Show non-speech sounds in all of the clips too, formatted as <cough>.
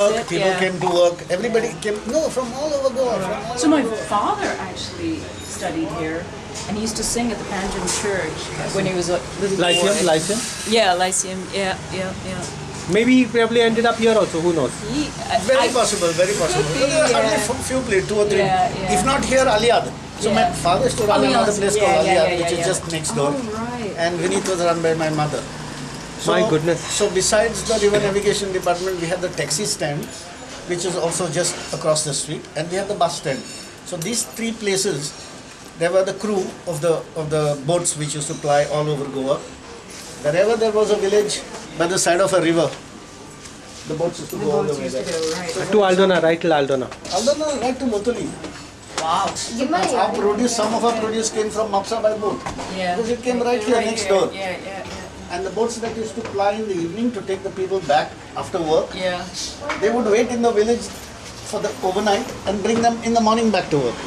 Work, people Yeah. came to work. Everybody came. No, from all over Goa. From all So my father actually studied here, and he used to sing at the Panjim Church when he was a little Lyceum, boy. Lyceum. Yeah, Lyceum. Yeah, yeah, yeah. Maybe he probably ended up here also. Who knows? He, I, Very I- possible, very possible. Be, there are only yeah. f- few places, two or three. Yeah, yeah. If not here, Aliad. So my father used to run oh, another place yeah, called yeah, Aliad, yeah, which yeah, is just next door. Oh, right. And Vinith was run by my mother. My goodness. So besides the river navigation department, we have the taxi stand, which is also just across the street, and we have the bus stand. So these three places, there were the crew of the of the boats which used to ply all over Goa. Wherever there was a village by the side of a river, the boats used to go all the way used to there. go, right. To Aldona, right till Aldona. Aldana, right to Motoli. Wow. Our produce, some of our produce came from Mapsa by boat. Yeah. Because it came right here next door. Yeah, yeah, yeah. And the boats that used to ply in the evening to take the people back after work, Yeah. they would wait in the village for the overnight and bring them in the morning back to work.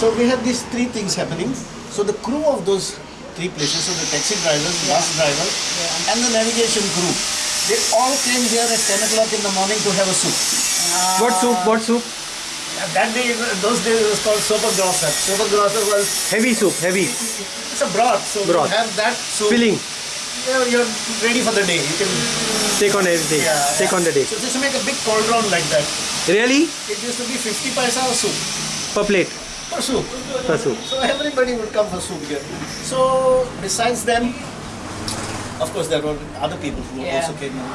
So we had these three things happening. So the crew of those three places, so the taxi drivers, bus drivers, and the navigation crew, they all came here at 10 o'clock in the morning to have a soup. Ah. What soup? What soup? That day, those days it was called sopa grasa. Sopa grasa was Heavy soup. Heavy. it's a broth, so Broth. you have that soup. Filling. You're, you're ready for the day. You can Take on every day. yeah, Take yeah. on the day. So just make a big cauldron like that. Really? It used to be 50 paisa a soup Per plate. for soup. Per soup. So everybody would come for soup here. So besides them, of course there were other people who Yeah. also came in.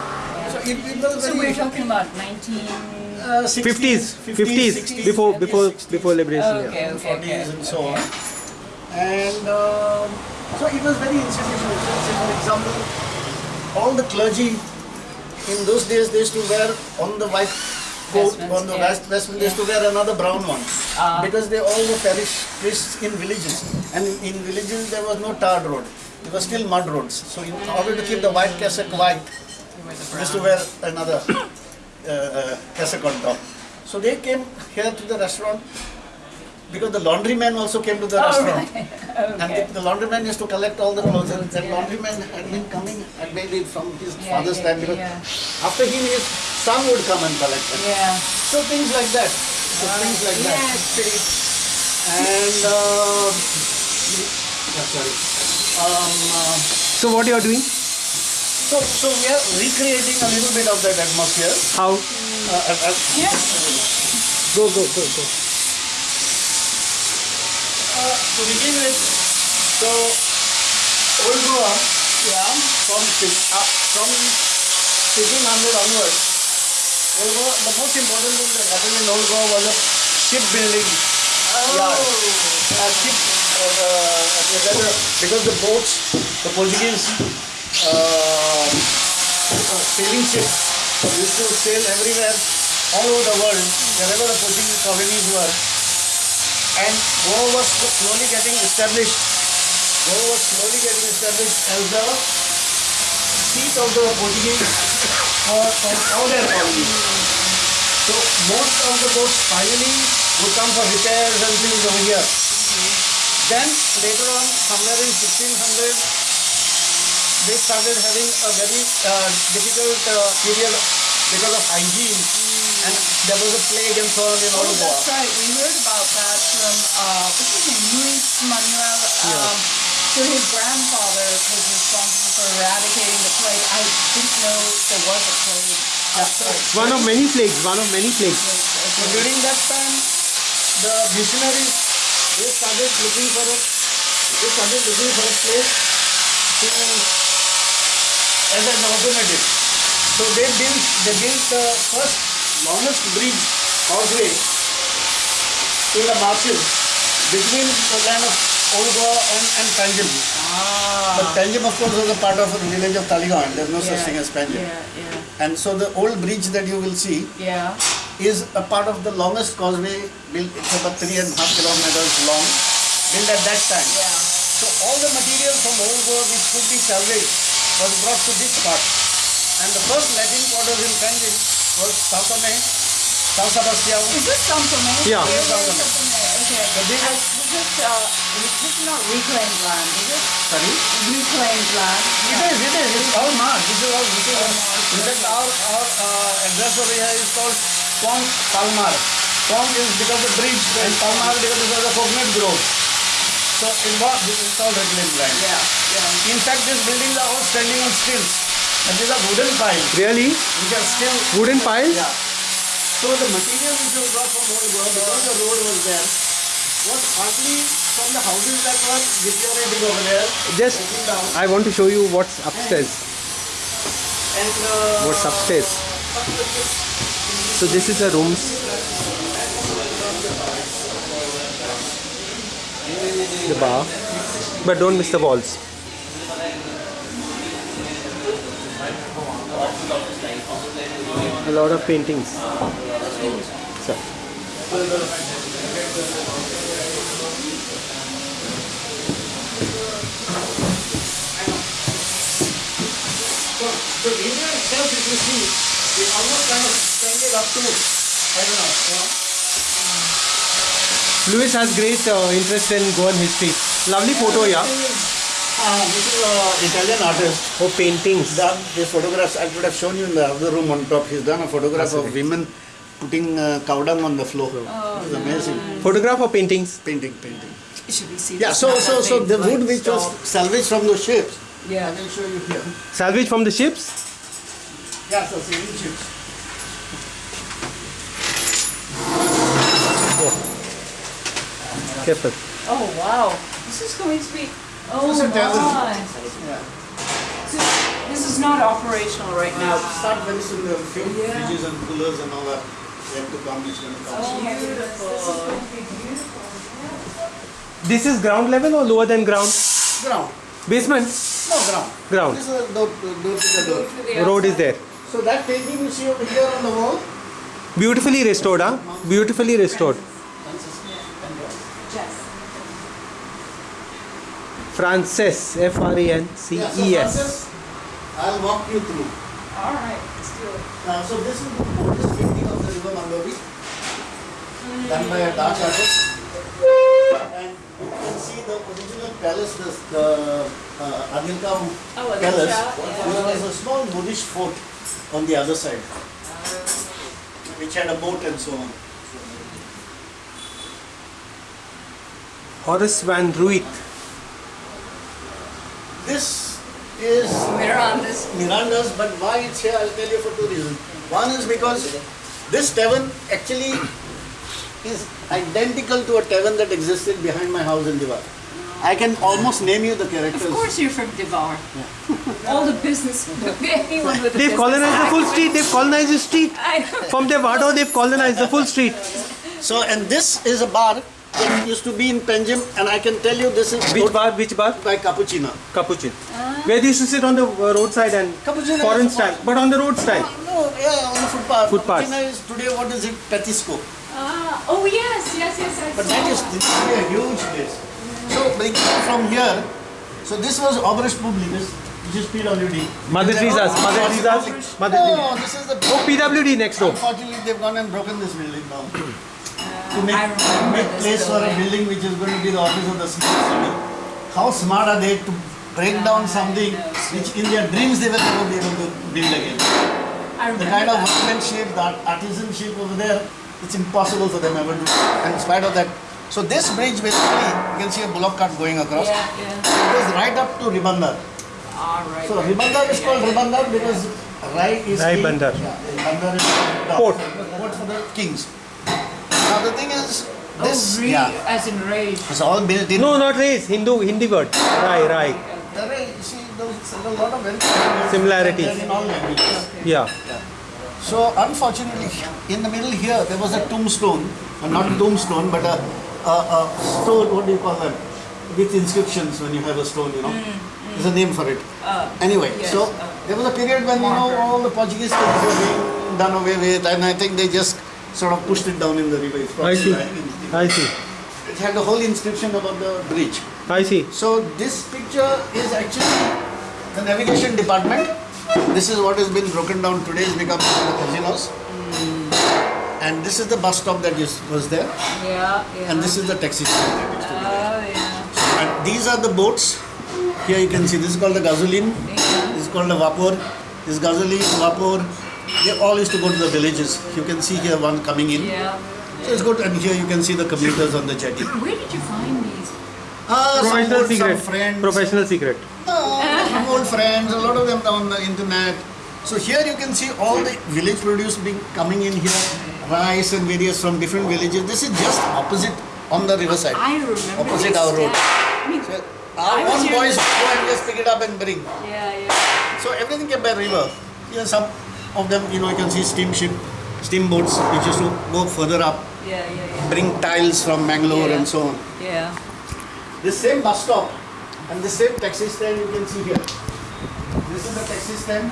So it, it was So very we're talking about 19. uh, 50s. 60s, 50s. 60s, Before before 60s, before liberation. yeah. Okay, okay, 40s okay. and so on. And um, so it was very institutional. For example, all the clergy in those days they used to wear on the white coat, on the yeah. vest, vestment, they used to wear another brown one. Ah. because they all were parish priests in villages. And in, in villages there was no tarred road. It was still mud roads. So in order to keep the white cassock white, they used to wear another <coughs> uh, uh, cassock on top. So they came here to the restaurant because the laundryman also came to the Oh, restaurant. right. <laughs> And the, the laundryman used to collect all the clothes. And that laundryman had been coming and maybe from his Yeah, father's yeah, time because yeah. after him his son would come and collect them. Yeah. So things like that. So things like yeah, that. it's pretty. And uh, yeah, sorry. Um, uh, So what you are doing? so so we are recreating a little bit of that atmosphere. How? Uh, uh, uh, Yeah. Go go go go. Uh, to begin with, so old Goa Yeah. from uh, from 1500 onwards, old Goa, the most important thing that happened in old Goa was a shipbuilding yard. Oh. uh, ship, uh, uh, rather, because the boats, the Portuguese uh, uh, sailing ships used to sail everywhere, all over the world, wherever the Portuguese colonies were. And Goa was slowly getting established. Goa was slowly getting established as the seat of the Portuguese for, for all their colonies. So most of the boats finally would come for repairs and things over here. Then later on, somewhere in 1600, they started having a very uh, difficult uh, period because of hygiene and there was a plague and so on in all Oh, Goa. that's right. We heard about that from, uh, what's his name, Luis Manuel. Um, so his grandfather was responsible for eradicating the plague. I didn't know there was a plague. That's right. One of many plagues. One of many plagues. So during that time, the missionaries they started looking for a they started looking for a place to as an alternative. So they built they built the first longest bridge causeway in the marshes between the land of Old Goa and, and Panjim. Ah. But Panjim of course was a part of the village of Taligaon. There's no such thing as Panjim. Yeah, yeah, And so the old bridge that you will see yeah. is a part of the longest causeway built, it's about three and a half kilometers long, built at that time. Yeah. So all the material from old which could be salvaged was brought to this part. And the first Latin quarters in Panjim was Sao Tome, Sao Sebastião. Is this something? Yeah. Okay. The biggest is uh, this is not reclaimed land, is it? Sorry? Reclaimed land? It is, it is. It's all marked. This is all, this is all. In fact, our, our uh, address over here is called Pont Palmar. Pont is because of the bridge and Palmar because of the coconut grove. So in what, this is all reclaimed land. Yeah, yeah. In fact, these buildings are all standing on stilts. And these are wooden piles, Really? which are still Wooden piles? Yeah. So the material which was brought from old world, because the road was there, was partly from the houses that were deteriorating over there. Just. I want to show you what's upstairs. And uh, What's upstairs? So this is the rooms. The bar. But don't miss the walls. A lot of paintings. So, So, India itself, if you see, is almost kind of extended up to, I don't know, you know. Lewis has great uh, interest in Goan history. Lovely photo, yeah. Uh, this is an Italian artist. Oh, paintings. Done these photographs. I could have shown you in the other room on top. He's done a photograph of women putting uh, cow dung on the floor. It's amazing. Photograph or paintings? Painting, painting. Should we see Yeah, so so so the wood like, which was salvaged from the ships. Yeah. I will show you here. Salvage from the ships? Yeah, so sailing ships. Careful. Oh, wow. This is going to be, oh This is my. Yeah. So This is not operational right now. Uh, start very soon. The few Yeah. fridges and coolers and all that. They have to come. It's going to come. Oh, beautiful. This is ground level or lower than ground? Ground. Basement? No ground. Ground. This is a door, door to the door. Road is there. So that painting you see over here on the wall. Beautifully restored, huh? Beautifully restored. Frances, F R A N C Yeah, so E S. Francis, I'll walk you through. All right, let's do it. Uh, so this is the oldest painting of the river Mandovi, done by a Dutch artist. And you can see the original palace, this, the uh, Adilkam Oh, palace. Yeah. There was a small Buddhist fort on the other side, which had a boat and so on. Horace van Ruit. This is Miranda's. Miranda's, but why it's here, I'll tell you for two reasons. One is because this tavern actually is identical to a tavern that existed behind my house in Divar. I can almost name you the characters. Of course you're from Devar. Yeah. All the business, anyone with a They've business colonized the full street. They've colonized the street. I know. From their Vado, they've colonized the full street. So, and this is a bar that used to be in Panjim, and I can tell you this is Which bar? Which bar? by Cappuccino. Capuchin. Where they used to sit on the uh, roadside and Cappuccino foreign style, but on the road style. No, yeah, on the footpath. Footpath. Cappuccino is today, what is it? Petisco. Ah, oh yes, yes, yes, I But saw that is this is a huge place. So bringing from here, so this was Obras Publicas, which is PWD. Mother Teresa's. Mother Teresa's. Mother No, Teresa. this is the. Oh, PWD next door. Unfortunately, they've gone and broken this building down. To make, I make place for a building. building which is going to be the office of the smart city. How smart are they to break down something which in their dreams they will never be able to build again? The remember kind of that. workmanship, the artisanship over there, it's impossible for them ever to. And in spite of that, so this bridge basically, you can see a bullock cart going across. Yeah, yeah. It goes right up to Ribandar. All right. So Ribandar is called Ribandar because Rai is Rai king. Bandar. Yeah, Bandar is the Port. Port for the kings. Now the thing is, this oh, re, yeah, as in rage. it's all built in. No, not race. Hindu, Hindi word. Rai, Rai. There are, you see, there's a lot of very- Similarities. In all languages. Yeah. So unfortunately, in the middle here, there was a tombstone, uh, not tombstone, but a, a, a stone. What do you call that? With inscriptions when you have a stone, you know. There's a name for it. Uh, Anyway, Yes, so uh, there was a period when you know all the Portuguese things were being done away with, and I think they just sort of pushed it down in the river. It's I see. like. I see. It had the whole inscription about the bridge. I see. So this picture is actually the navigation department. This is what has been broken down today. It's become the casinos. Hmm. and this is the bus stop that is, was there, Yeah, yeah. and this is the taxi stand. that used to be there. Oh, yeah. And these are the boats. Here you can see this is called the gasoline. Yeah. This is called the vapor. This gasoline, vapor. They all used to go to the villages. You can see here one coming in. Yeah. So it's good. And here you can see the commuters on the jetty. Where did you find these? Ah, some Professional old, secret. Some friends. Professional secret. No, some old friends. A lot of them on the internet. So here you can see all the village produce being coming in here. Rice and various from different villages. This is just opposite on the riverside. I remember Opposite these our road. sta- I mean, So I our was own boys go and just pick it up and bring. yeah, yeah. So everything came by river. Here some of them, you know, you can see steamship, steamboats which used to go further up, Yeah, yeah, yeah. bring tiles from Mangalore Yeah. and so on. Yeah. The same bus stop and the same taxi stand you can see here. This is the taxi stand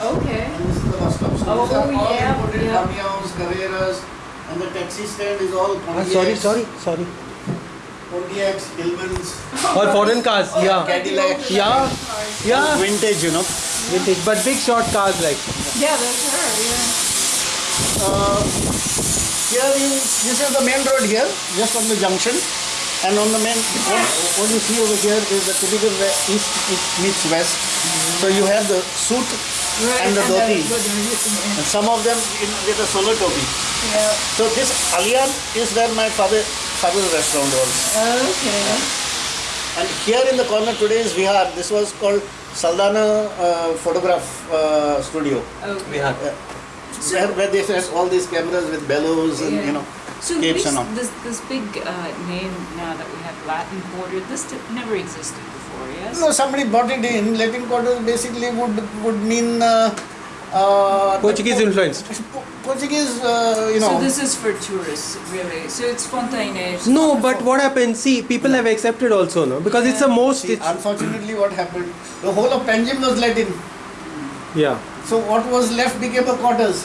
Okay. and this is the bus stop. So these Oh, are all yeah, imported yeah. Damios, Carreras and the taxi stand is all Ah, sorry, Pontiacs, sorry, sorry. Pontiacs, Hillmans, All foreign cars. Yeah. Cadillac. Yeah. Yeah. Vintage, you know. Vintage, but big short cars like. Yeah, that's her. Yeah. Uh, here you, this is the main road here, just on the junction. And on the main, what, what you see over here is the typical east it meets west. So you have the suit and the dhoti. And some of them in, with a sola topi. So this Aliyan is where my father father's restaurant was. Okay. And here in the corner today is Vihar. This was called Saldanha uh, Photograph uh, Studio. Okay. Uh, where, where they had all these cameras with bellows and you know So capes this, and all. this this big uh, name now that we have Latin Quarter, this did, never existed before, yes? No, somebody brought it in. Latin Quarter basically would would mean uh, Portuguese influenced. Portuguese, uh, you know. So this is for tourists, really. So it's spontaneous. No, but what happened? See, people have accepted also, no? Because it's the most. See, It's, unfortunately, what happened? The whole of Panjim was Latin. yeah, So what was left became a quarters.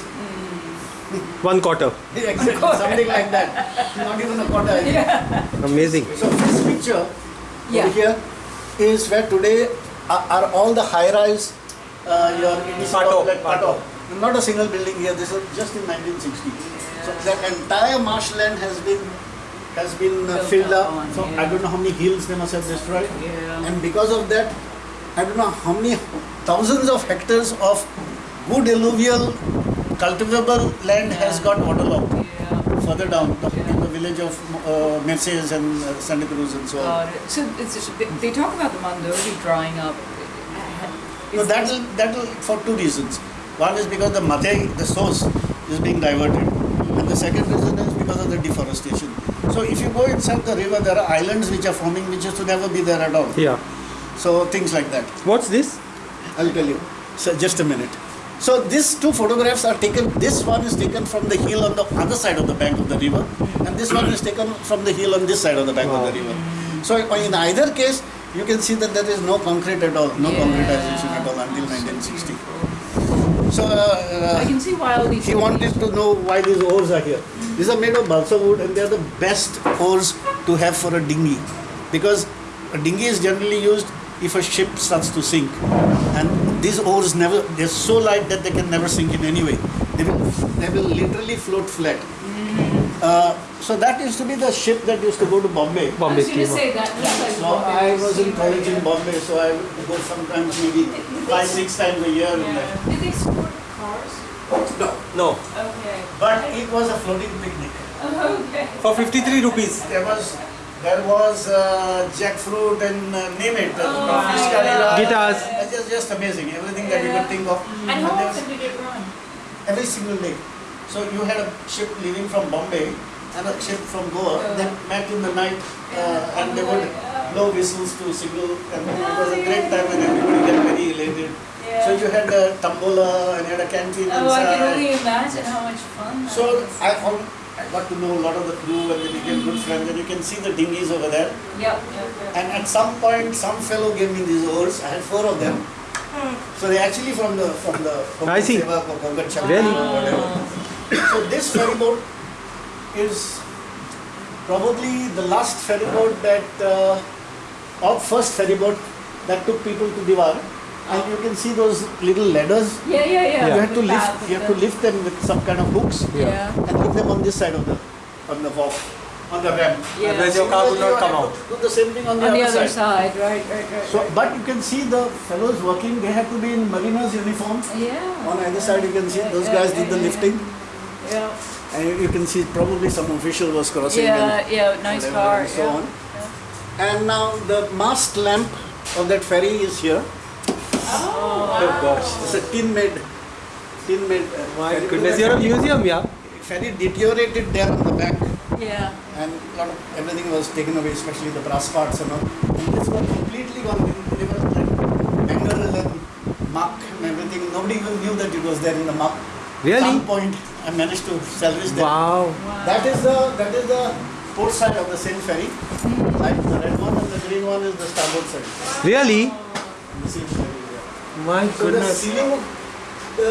one quarter. <laughs> Exactly, something like that. Not even a quarter. I think. Amazing. So this picture Yeah. over here is where today are, are all the high-rise. Uh, your it is Pato, like Pato. Pato. Not a single building here. This was just in 1960. So that entire marshland has been has been uh, filled up up. on, So yeah. I don't know how many hills they must have destroyed. Yeah. And because of that, I don't know how many thousands of hectares of good alluvial cultivable land has got waterlogged further down the, in the village of uh, Mercedes and uh, Santa Cruz and so on. Got it. So it's, they, they talk about the Mandovi drying up. No, that will that will for two reasons. One is because the Mhadei, the source, is being diverted, and the second reason is because of the deforestation. So if you go inside the river, there are islands which are forming, which used to never be there at all. Yeah. So things like that. What's this? I'll tell you. So just a minute. So these two photographs are taken. This one is taken from the hill on the other side of the bank of the river, and this one is taken from the hill on this side of the bank Wow. of the river. So in either case, you can see that there is no concrete at all, no Yeah. concretization at all until 1960. So I uh, can see why all these. he wanted to know why these oars are here. These are made of balsa wood, and they are the best oars to have for a dinghy, because a dinghy is generally used if a ship starts to sink, and these oars never they're so light that they can never sink in any way. They will they will literally float flat. Uh, so that used to be the ship that used to go to Bombay. I Bombay was going to say that. Looks like So Bombay I was in steamer, college in. Bombay, so I would go sometimes maybe five six times a year. in that. Yeah. Did they export cars? No, No. Okay. but it was a floating picnic. <laughs> Okay. For 53 rupees. There was there was uh, jackfruit and uh, name it, uh, Oh, fish yeah. curry. Guitars. It's just, just amazing. Everything that you could think of. And how there was- often did it run? every single day. So you had a ship leaving from Bombay and a ship from Goa Yeah. that met in the night uh, and they would blow whistles to signal and it was a great time and everybody got very elated. So you had a tambola and you had a canteen Oh, I can only imagine how much fun. that So was. I, al- I got to know a lot of the crew and they became good friends and you can see the dinghies over there. Yep, yep, yep. And at some point, some fellow gave me these oars. I had four of them. So they actually from the from the I see. Seva or Konkan Shakti Really? or whatever. So this ferry boat is probably the last ferry boat that, uh, or first ferry boat that took people to Diwar. And you can see those little ladders. Yeah, yeah, yeah. You have to lift. You have to lift them with some kind of hooks Yeah. and put them on this side of the on the walk, on the ramp. Yeah. Otherwise your car would not come out. Do the same thing on the, On the other, other side. side, right, right, right. So, right. but you can see the fellows working. They have to be in mariners uniform. yeah. On either side, you can see those Yeah, guys yeah, did the yeah, lifting, Yeah. and you- you can see probably some official was crossing. Yeah, and yeah, nice car. and so yeah. on. And now the mast lamp of that ferry is here. Oh, Oh gosh. It's a tin made, tin made. Uh, My ferry. goodness, you're a museum, yeah? Ferry deteriorated there on the back, Yeah. and lot of everything was taken away, especially the brass parts and all. And this was completely gone. They- They were like Bengal and muck and everything. Nobody even knew that it was there in the muck. Really? Some point, I managed to salvage that. Wow. That is the that is the port side of the same ferry. Like the red one and the green one is the starboard side. Really? The same ferry. Yeah. My So the ceiling, the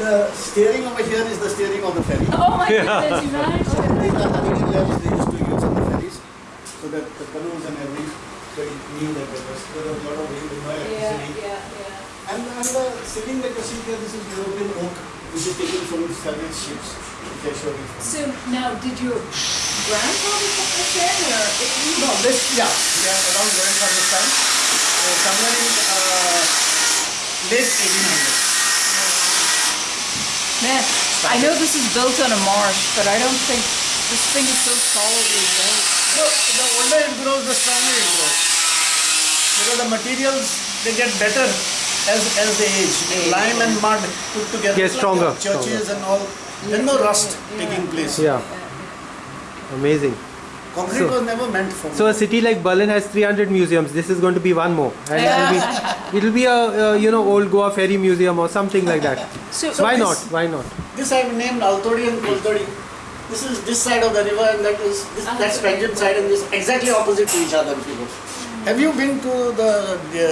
the steering over here is the steering of the ferry. Oh my goodness, imagine. These are the hanging levels they used to use on the ferries, so that the canoes and everything, so it knew that there was, there was a lot of wind and no Yeah, electricity. yeah, yeah. And, and the ceiling that you see here, this is European oak, which is taken from salvage ships, which I showed you. So now, did your grandfather put this in, or No, this, yeah, yeah, around grandfather's time, uh, somewhere in uh, late 1800s. man? I know this is built on a marsh, but I don't think this thing is so solidly built. So the older it grows, the stronger it grows. Because the materials they get better as as they age. Lime and mud put together. Get It's like stronger, Churches and all. There's no rust taking place. Yeah. Amazing. Concrete So- was never meant for. So a city like Berlin has 300 museums. This is going to be one more, and it'll be <laughs> it'll be a, uh you know old Goa ferry museum or something like that. So, So Why this- not? Why not? this I've named Altodi and Koltodi. This is this side of the river and that is this, that's Panjim side and this exactly opposite to each other if you go. Have you been to the, the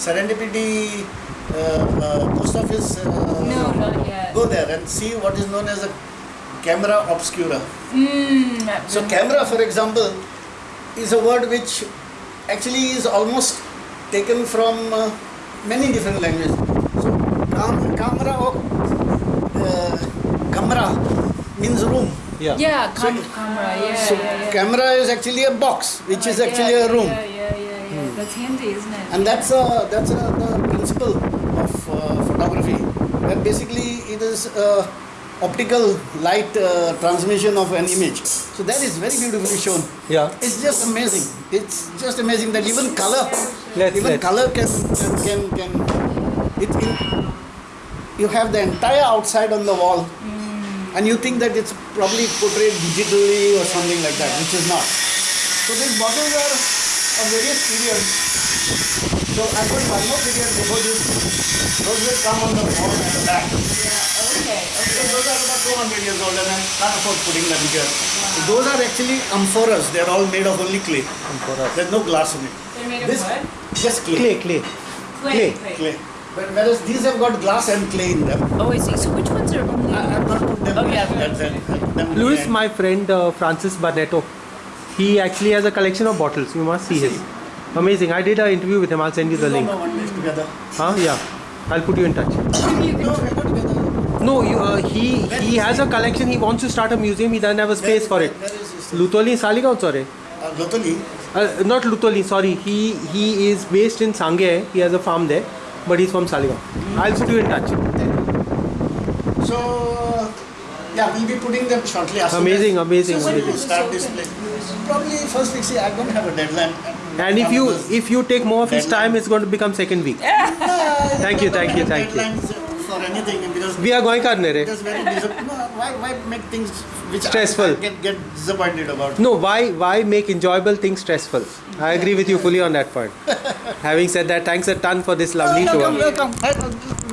Serendipity uh, uh, post office? Uh, no, not yet. Go there and see what is known as a camera obscura. Mm, So camera, for example, is a word which actually is almost taken from uh, many different languages. So cam- camera or uh, camera means room. Yeah. yeah, So- camera, yeah, So yeah, yeah. camera is actually a box, which is Uh, actually yeah, a room. Yeah, yeah, yeah, yeah. That's handy, isn't it? And that's a, that's a, the principle of uh, photography. That basically it is uh, optical light uh, transmission of an image. So that is very beautifully shown. Yeah. It's just amazing. It's just amazing that even color, Let's even let's. color can can can, can it in, you have the entire outside on the wall, and you think that it's probably portrayed digitally or something like that, which is not. So these bottles are of various periods. So I've got one more period before this. Those will come on the wall at the back. Yeah, okay, So okay. those are about 200 years old and I can't afford putting them here. Those are actually amphoras. They're all made of only clay. Amphoras. There's no glass in it. They're made of This what? just clay. Clay, clay. Clay. clay. Clay. But whereas these have got glass and clay in them. Oh, I see. So which ones are only? I, I'm going to put them Oh, yeah. at the- Louis, my friend uh, Francis Barnetto, he actually has a collection of bottles. You must see his. Amazing. I did an interview with him. I'll send you the link. go one day together. Huh? Yeah. I'll put you in touch. No, can. we'll go together. No, you, uh, he he has a collection. He wants to start a museum. He doesn't have a space for it. Where is this? Lutoli Saligaon, sorry. Uh, Lotoli. Uh, not Lutoli, sorry. He he is based in Sangye. He has a farm there, but he's from Saligaon. I'll put you in touch. So, yeah, we'll be putting them shortly. as soon Amazing, as- amazing, So when amazing. we start display. Probably first week. See, I don't have a deadline. And if you if you take more of his time, it's going to become second week. Thank you, thank you, thank you. For anything because We are going karne re. Just very no, why, why make things which Stressful. I get, get disappointed about? No, why why make enjoyable things stressful? I agree with you fully on that point. <laughs> Having said that, thanks a ton for this lovely welcome, tour. welcome. I-